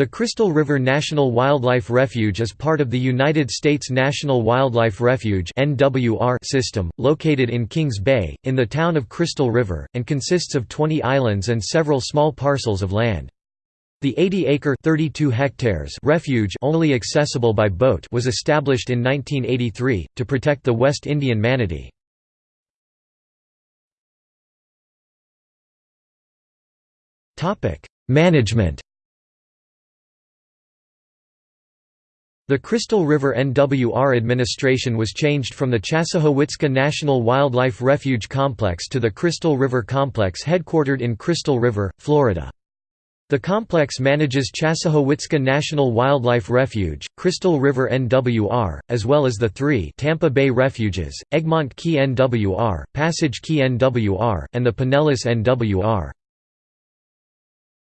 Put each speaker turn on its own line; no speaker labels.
The Crystal River National Wildlife Refuge is part of the United States National Wildlife Refuge system, located in Kings Bay, in the town of Crystal River, and consists of 20 islands and several small parcels of land. The 80-acre (32 hectares) refuge only accessible by boat was established in 1983, to protect the West Indian manatee. Management The Crystal River NWR administration was changed from the Chassahowitzka National Wildlife Refuge Complex to the Crystal River Complex headquartered in Crystal River, Florida. The complex manages Chassahowitzka National Wildlife Refuge, Crystal River NWR, as well as the three Tampa Bay Refuges, Egmont Key NWR, Passage Key NWR, and the Pinellas NWR.